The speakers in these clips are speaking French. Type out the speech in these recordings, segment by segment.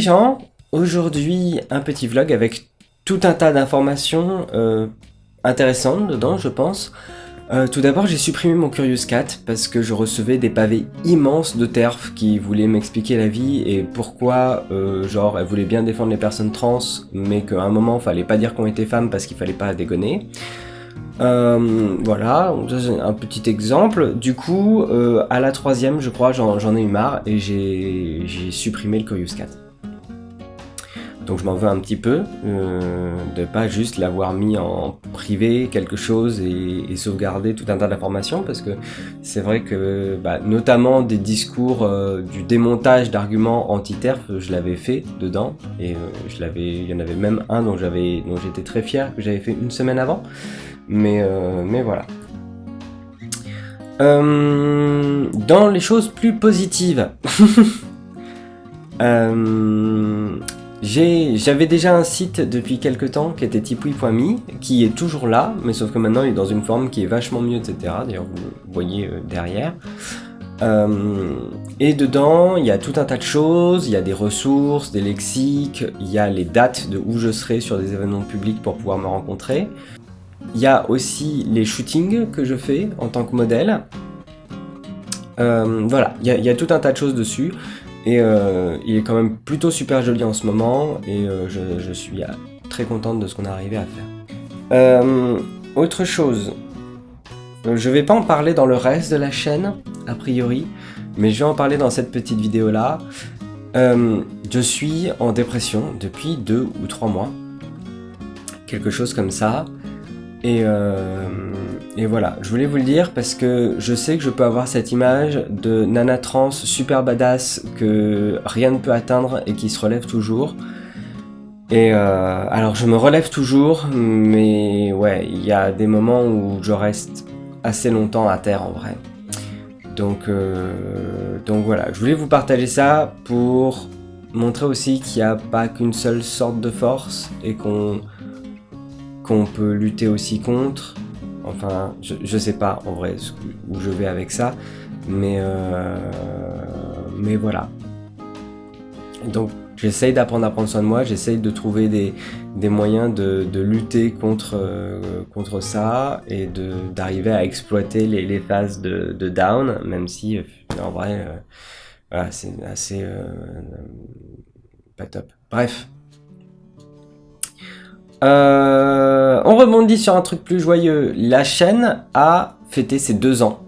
Gens, aujourd'hui un petit vlog avec tout un tas d'informations euh, intéressantes dedans je pense. Euh, tout d'abord j'ai supprimé mon Curious Cat parce que je recevais des pavés immenses de TERF qui voulaient m'expliquer la vie et pourquoi euh, genre elle voulait bien défendre les personnes trans mais qu'à un moment fallait pas dire qu'on était femme parce qu'il fallait pas dégonner. voilà, c'est un petit exemple. Du coup, à la troisième, je crois, j'en ai eu marre et j'ai supprimé le Curious Cat. Donc je m'en veux un petit peu euh, de pas juste l'avoir mis en privé quelque chose et, sauvegarder tout un tas d'informations parce que c'est vrai que bah, notamment des discours euh, du démontage d'arguments anti-TERF je l'avais fait dedans et euh, il y en avait même un dont j'avais dont j'étais très fier que j'avais fait une semaine avant. Mais euh, mais voilà. Dans les choses plus positives J'avais déjà un site depuis quelques temps qui était tipoui.me, qui est toujours là, mais sauf que maintenant il est dans une forme qui est vachement mieux, etc. D'ailleurs vous voyez euh, derrière. Euh, et dedans, il y a tout un tas de choses, il y a des ressources, des lexiques, il y a les dates de où je serai sur des événements publics pour pouvoir me rencontrer. Il y a aussi les shootings que je fais en tant que modèle. Euh, voilà, il y, a, tout un tas de choses dessus. Et euh, il est quand même plutôt super joli en ce moment et euh, je, suis euh, très contente de ce qu'on a arrivé à faire. autre chose, je vais pas en parler dans le reste de la chaîne, a priori, mais je vais en parler dans cette petite vidéo là. je suis en dépression depuis deux ou trois mois, quelque chose comme ça. Et, et voilà, je voulais vous le dire parce que je sais que je peux avoir cette image de nana trans super badass que rien ne peut atteindre et qui se relève toujours. Et euh, alors je me relève toujours, mais ouais, il y a des moments où je reste assez longtemps à terre en vrai. Donc, euh, donc voilà, je voulais vous partager ça pour montrer aussi qu'il n'y a pas qu'une seule sorte de force et qu'on qu'on peut lutter aussi contre Enfin, je, sais pas en vrai où je vais avec ça, mais, euh, mais voilà. Donc j'essaye d'apprendre à prendre soin de moi, j'essaye de trouver des, moyens de, lutter contre, euh, contre ça et d'arriver à exploiter les, phases de, down, même si en vrai, euh, c'est assez pas top. Bref, euh, on rebondit sur un truc plus joyeux. La chaîne a fêté ses deux ans.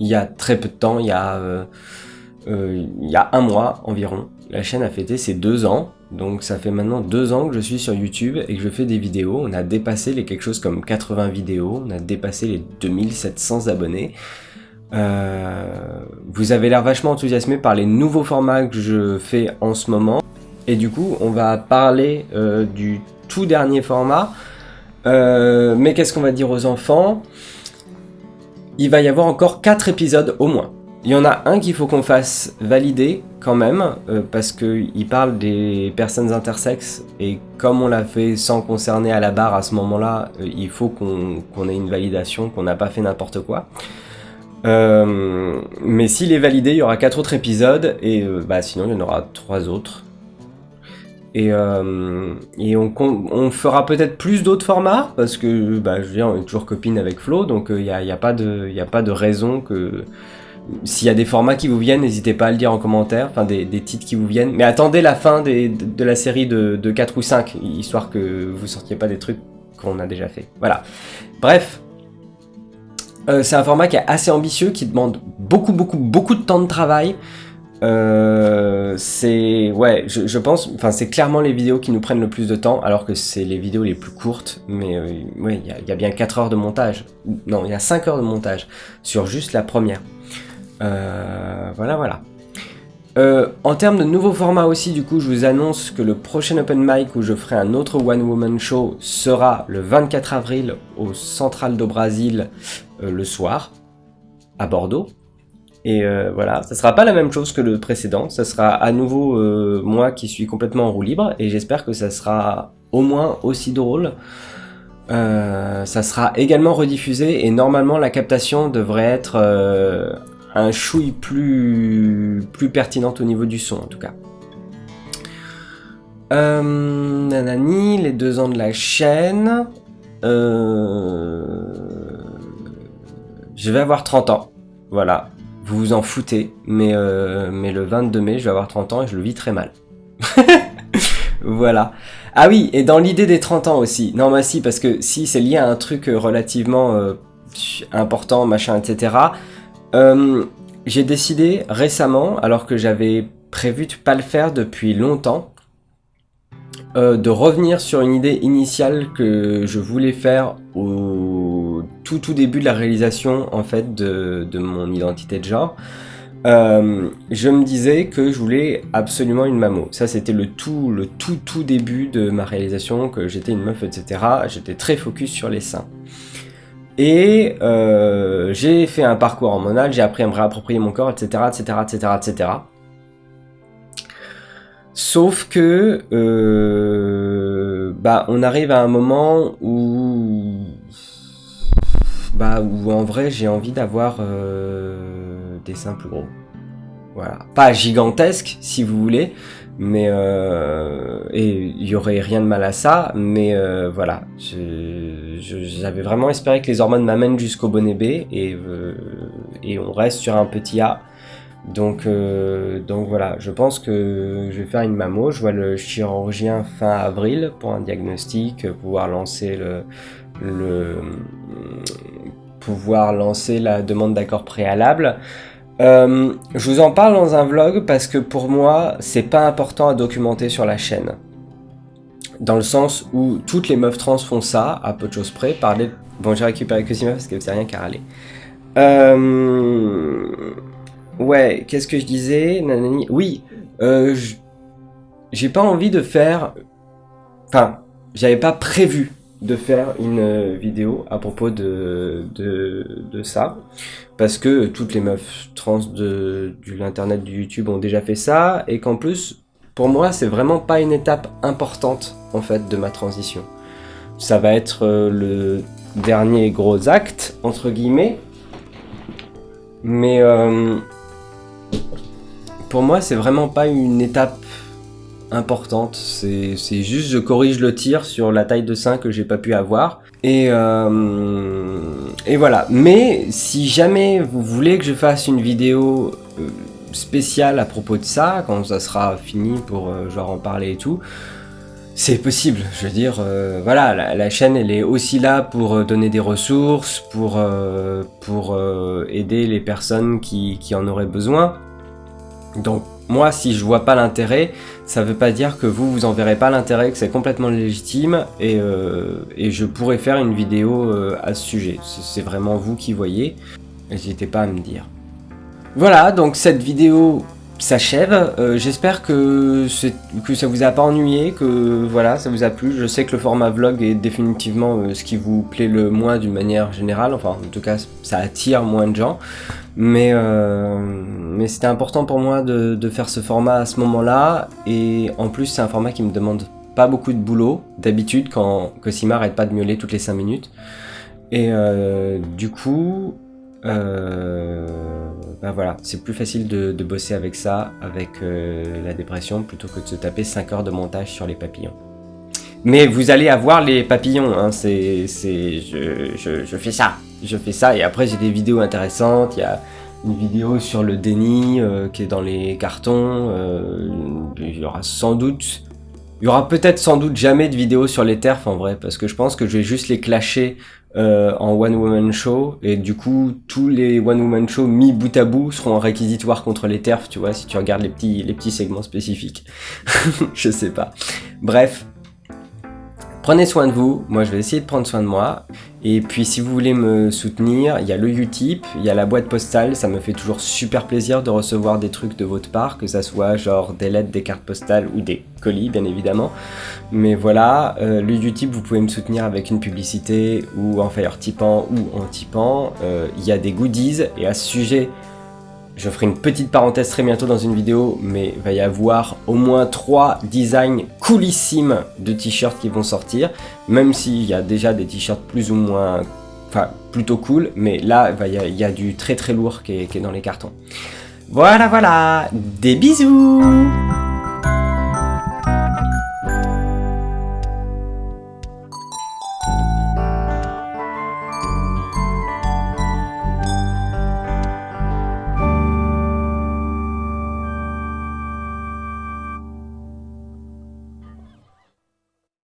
Il y a très peu de temps, il y a, euh, euh, il y a un mois environ. La chaîne a fêté ses deux ans. Donc ça fait maintenant deux ans que je suis sur YouTube et que je fais des vidéos. On a dépassé les quelque chose comme 80 vidéos. On a dépassé les 2700 abonnés. vous avez l'air vachement enthousiasmé par les nouveaux formats que je fais en ce moment. Et du coup, on va parler du dernier format. Euh, mais qu'est-ce qu'on va dire aux enfants? Il va y avoir encore 4 épisodes au moins. Il y en a un qu'il faut qu'on fasse valider quand même, euh, parce qu'il parle des personnes intersexes, et comme on l'a fait sans concerner à la barre à ce moment-là, euh, il faut qu'on ait une validation, qu'on n'a pas fait n'importe quoi. mais s'il est validé, il y aura 4 autres épisodes, et bah, sinon il y en aura 3 autres. Et, euh, on, fera peut-être plus d'autres formats, parce que bah, je veux dire, on est toujours copine avec Flo, donc il euh, n'y a, y a, pas de, a pas de raison que... S'il y a des formats qui vous viennent, n'hésitez pas à le dire en commentaire, enfin des, titres qui vous viennent. Mais attendez la fin de, la série de, de 4 ou 5, histoire que vous sortiez pas des trucs qu'on a déjà fait. Voilà. Bref, euh, c'est un format qui est assez ambitieux, qui demande beaucoup, beaucoup, beaucoup de temps de travail. Euh, c'est ouais, je, pense, enfin c'est clairement les vidéos qui nous prennent le plus de temps, alors que c'est les vidéos les plus courtes. Mais euh, ouais, il y, a bien 4 heures de montage. Non, il y a 5 heures de montage sur juste la première. Euh, voilà, voilà. en termes de nouveaux formats aussi, du coup, je vous annonce que le prochain open mic où je ferai un autre one woman show sera le 24 avril au Central do Brasil le soir. à Bordeaux. Et euh, voilà, ça sera pas la même chose que le précédent, ça sera à nouveau euh, moi qui suis complètement en roue libre, et j'espère que ça sera au moins aussi drôle. Euh, ça sera également rediffusé, et normalement la captation devrait être un chouille plus, plus pertinente au niveau du son en tout cas. nanani, les deux ans de la chaîne. Je vais avoir 30 ans, voilà vous vous en foutez, mais, euh, mais le 22 mai, je vais avoir 30 ans et je le vis très mal. voilà. Ah oui, et dans l'idée des 30 ans aussi. Non, mais si, parce que si c'est lié à un truc euh, relativement euh, important, machin, etc. J'ai décidé récemment, alors que j'avais prévu de pas le faire depuis longtemps, de revenir sur une idée initiale que je voulais faire au tout tout début de la réalisation en fait de, mon identité de genre, euh, je me disais que je voulais absolument une mamo. Ça c'était le tout, le tout tout début de ma réalisation, que j'étais une meuf, etc. J'étais très focus sur les seins. Et euh, j'ai fait un parcours hormonal, j'ai appris à me réapproprier mon corps, etc., etc., etc., etc. Sauf que, euh, bah, on arrive à un moment où bah, où en vrai j'ai envie d'avoir euh, des seins plus gros. Voilà. Pas gigantesque si vous voulez, mais euh, et il y aurait rien de mal à ça, mais euh, voilà. J'avais vraiment espéré que les hormones m'amènent jusqu'au bonnet B et, on reste sur un petit A. Donc, donc voilà, je pense que je vais faire une mammo. Je vois le chirurgien fin avril pour un diagnostic, pouvoir lancer le, le pouvoir lancer la demande d'accord préalable. Euh, je vous en parle dans un vlog parce que pour moi, c'est pas important à documenter sur la chaîne. Dans le sens où toutes les meufs trans font ça, à peu de choses près. Parler... Bon, j'ai récupéré que 6 meufs parce que c'est rien qu'à râler. Euh... Ouais, qu'est-ce que je disais Oui, euh, j'ai pas envie de faire... Enfin, j'avais pas prévu de faire une euh, vidéo à propos de, de, ça. Parce que toutes les meufs trans de, l'internet du YouTube ont déjà fait ça. Et qu'en plus pour moi c'est vraiment pas une étape importante en fait de ma transition. Ça va être euh, le dernier gros acte entre guillemets. Mais euh, pour moi c'est vraiment pas une étape importante. C'est juste je corrige le tir sur la taille de sein que j'ai pas pu avoir. Et, euh, et voilà. Mais si jamais vous voulez que je fasse une vidéo euh, spéciale à propos de ça, quand ça sera fini pour euh, genre en parler et tout, c'est possible. Je veux dire, voilà, la, chaîne elle est aussi là pour donner des ressources, pour, pour aider les personnes qui, qui en auraient besoin. Donc moi, si je vois pas l'intérêt, ça veut pas dire que vous, vous en verrez pas l'intérêt, que c'est complètement légitime, et, euh, je pourrais faire une vidéo euh, à ce sujet. C'est vraiment vous qui voyez, n'hésitez pas à me dire. Voilà, donc cette vidéo s'achève. Euh, j'espère que, que ça vous a pas ennuyé, que voilà, ça vous a plu. Je sais que le format vlog est définitivement ce qui vous plaît le moins d'une manière générale, enfin en tout cas ça attire moins de gens. Mais, euh, mais c'était important pour moi de, de, faire ce format à ce moment-là. Et en plus, c'est un format qui me demande pas beaucoup de boulot, d'habitude, quand Cosima arrête pas de miauler toutes les 5 minutes. Et euh, du coup, euh, bah voilà, c'est plus facile de, bosser avec ça, avec euh, la dépression, plutôt que de se taper 5 heures de montage sur les papillons. Mais vous allez avoir les papillons, hein, c'est, je, je, je fais ça je fais ça et après j'ai des vidéos intéressantes, il y a une vidéo sur le déni euh, qui est dans les cartons, euh, il y aura sans doute, il y aura peut-être sans doute jamais de vidéo sur les TERF en vrai, parce que je pense que je vais juste les clasher euh, en one woman show et du coup tous les one woman show mis bout à bout seront réquisitoires contre les TERF, tu vois, si tu regardes les petits, les petits segments spécifiques. je sais pas. Bref, Prenez soin de vous, moi je vais essayer de prendre soin de moi. Et puis si vous voulez me soutenir, il y a le Utip, il y a la boîte postale, ça me fait toujours super plaisir de recevoir des trucs de votre part, que ça soit genre des lettres, des cartes postales ou des bien évidemment. Mais voilà, euh, le Utip vous pouvez me soutenir avec une publicité ou en fire tipant ou en tipant. Euh, il y a des goodies et à ce sujet, je ferai une petite parenthèse très bientôt dans une vidéo, mais va y avoir au moins 3 designs coolissimes de t-shirts qui vont sortir, même s'il y a déjà des t-shirts plus ou moins, enfin plutôt cool, mais là il y, a, du très très lourd qui est dans les cartons. Voilà voilà, des bisous